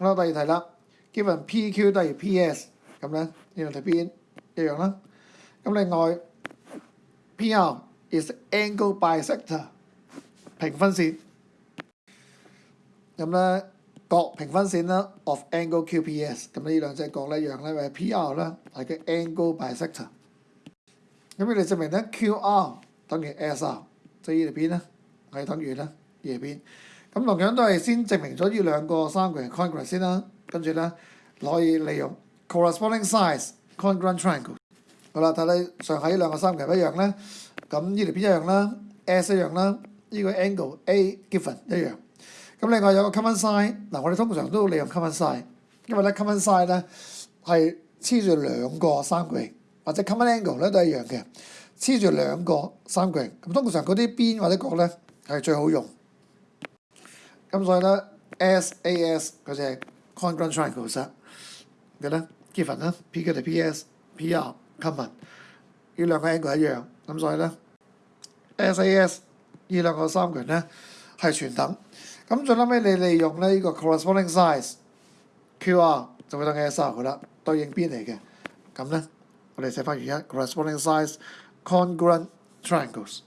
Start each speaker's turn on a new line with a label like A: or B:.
A: 啦，第二題啦，e n PQ 等於 PS 咁咧，呢兩睇邊一樣啦。咁另外 PR is angle bisector 平分線，咁咧角平分線啦，of angle QPS。咁呢兩隻角咧一樣咧，係 PR 咧係叫 angle bisector。咁你哋證明咧，QR 等於 SR，即係呢度邊咧係等於咧依邊。咁同樣都係先證明咗呢兩個三角形 congruent 先啦，跟住咧可以利用 corresponding s i z e congruent triangle。好啦，睇睇上下呢兩個三角形一樣咧，咁呢條邊一樣啦，s 一樣啦，呢個 angle A given 一樣。咁另外有個 common s i z e 嗱我哋通常都利用 common s i z e 因為咧 common s i z e 咧係黐住兩個三角形，或者 common angle 咧都係一樣嘅，黐住兩個三角形，咁通常嗰啲邊或者角咧係最好用。咁所以咧 SAS 嗰只 congruent triangles，嘅咧 given 呢 P 佢同 PS、PR、common 呢兩個 angle 一樣，咁所以咧 SAS 呢兩個三條咧係全等。咁最後尾你利用咧呢個 corresponding s i z e QR 就會等 a s r 佢啦，對應邊嚟嘅。咁咧我哋寫翻原因 corresponding s i z e congruent triangles。